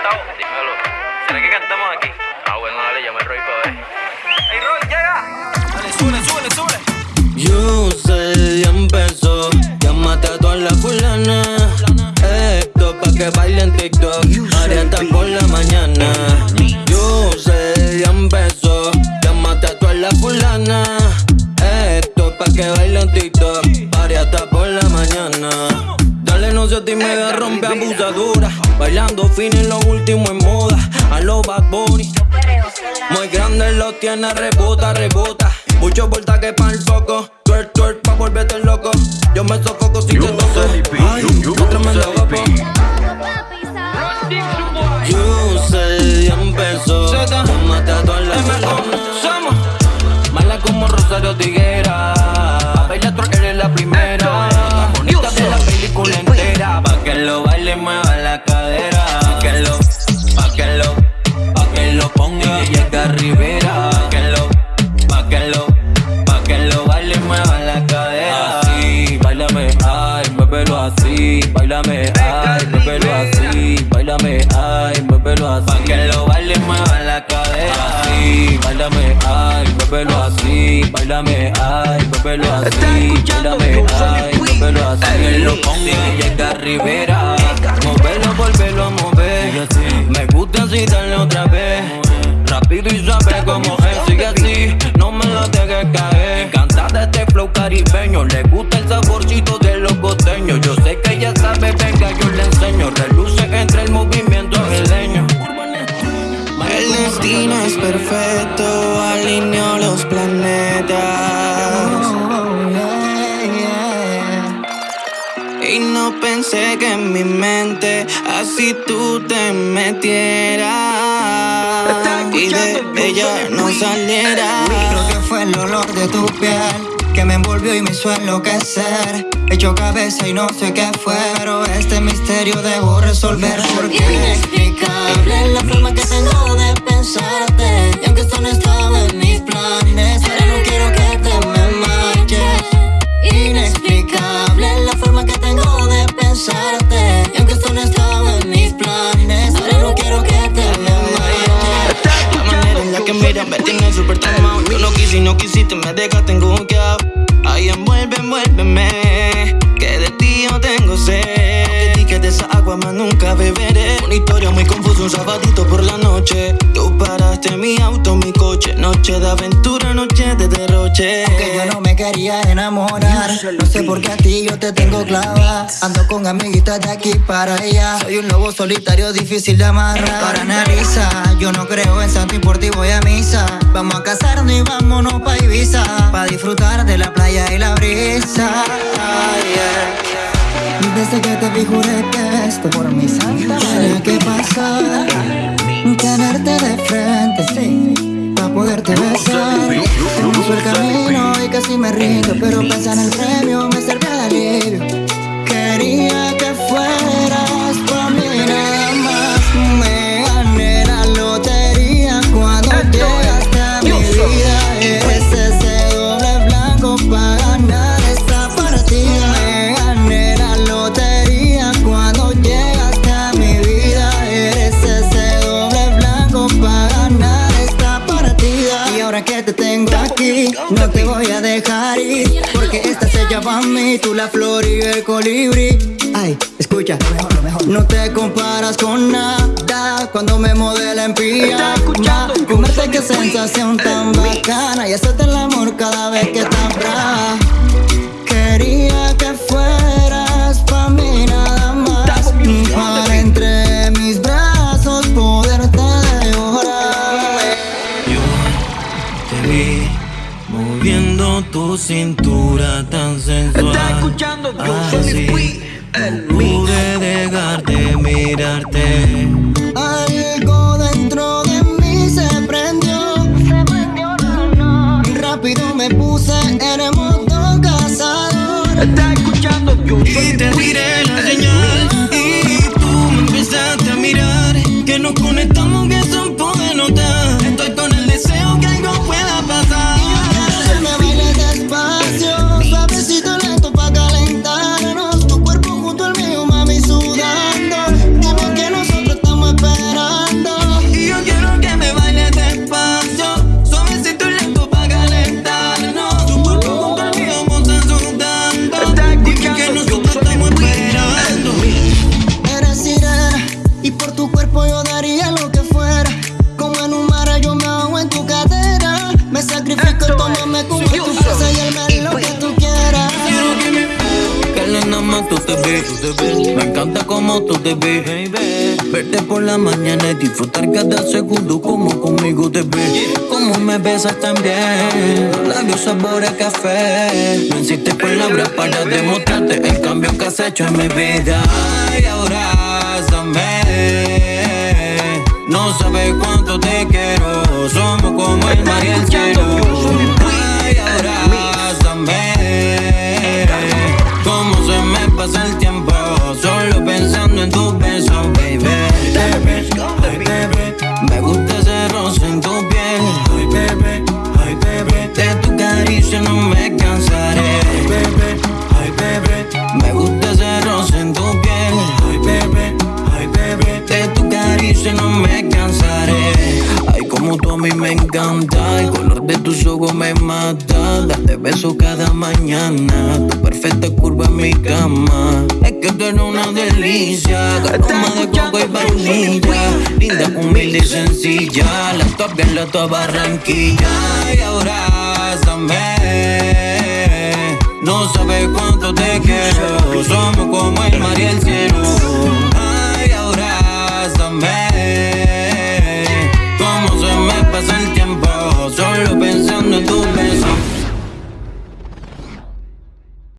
cantado. Dímelo. ¿Será que cantamos aquí? Ah, bueno, dale, llama al Roy para ver. ¡Ey, Roy, llega! Dale, sube, sube, sube. You say ya empezó. Llámate a toda la fulana. Esto pa' que bailen TikTok. Haré hasta por la mañana. You say ya empezó. Llámate a toda la fulana. Esto pa' que bailen TikTok. Haré hasta por la mañana. Dale, no se te me rompe abusadura. Bailando fin en lo último en moda. A los Bad Bunny. Muy grande lo tiene, rebota, rebota. Mucho voltaje para el foco. Twerk, twerk, pa' volverte loco. Yo me sofoco si te toco. Ay, qué tremendo guapo. You say, ya empezó. Tómate a todas las Somos mala como Rosario Tiguera. Y llega Rivera. Pa' que lo, pa' que lo, pa' que lo baile, mueva la cadera. Así, bailame, ay, muévelo así. Bailame, ay, muévelo así. Bailame, ay, muévelo así. Pa' que lo baile, mueva la cadera. Así, bailame, ay, muévelo así. Bailame, ay, muévelo así. Bailame, ay, muévelo así. Que lo ponga y llega Rivera. Móvelo, volvelo a mover. Me gusta así, dale caribeño, le gusta el saborcito de los costeños. Yo sé que ella sabe, venga, yo le enseño. Reluce entre el movimiento leño. El destino es perfecto, alineó los planetas. Y no pensé que en mi mente así tú te metieras y de ella no salieras. Creo que fue el olor de tu piel que me envolvió y me hizo enloquecer. Hecho cabeza y no sé qué fue, pero este misterio debo resolver. Porque Inexplicable la forma que tengo de pensarte. Y aunque esto no estaba en mis planes súper tomado. Yo no quise y no quisiste, me dejaste enguqueado. Ay, envuelve, envuélveme. Que de ti yo tengo sed. Que de esa agua más nunca beberé. Una historia muy confusa, un sabadito por la noche. Coche. Noche de aventura, noche de derroche. que yo no me quería enamorar. No sé por qué a ti yo te tengo clava. Ando con amiguitas de aquí para allá. Soy un lobo solitario, difícil de amarrar. Para analiza, yo no creo en santo y por ti voy a misa. Vamos a casarnos y vámonos pa' Ibiza. Pa' disfrutar de la playa y la brisa. Ay, yeah. Y Desde que te vi juré que esto por mi santa tenía que Poderte besar Hermoso el camino y casi me rindo Pero pensar en el premio Porque esta se llama a mí, tú la flor y el colibrí. Ay, escucha, no te comparas con nada Cuando me modela en pijama. Comerte qué sensación tan bacana Y hacerte el amor cada vez que estás. Brava Quería que fueras moviendo tu cintura tan sensual. Estás escuchando Yo soy Así, el no pude dejar de mirarte. Algo dentro de mí se prendió Rápido me puse en modo cazador Estás escuchando Yo soy Y te tiré la señal y tú me empezaste a mirar. Que nos conectamos, como tú te ves. Verte por la mañana y disfrutar cada segundo como conmigo te ves. Como me besas también, labios sabor a café. No insistes palabras para demostrarte el cambio que has hecho en mi vida. Ay, abrázame. No sabes cuánto te quiero, somos como el mar caricia no me cansaré. Ay, como tú a mí me encanta, el color de tus ojos me mata. Darte besos cada mañana, tu perfecta curva en mi cama. Es que tú eres una delicia, aroma de coco y vainilla. Linda, humilde y sencilla, la top bien la top Barranquilla. Y abrázame, no sabes cuánto te quiero, somos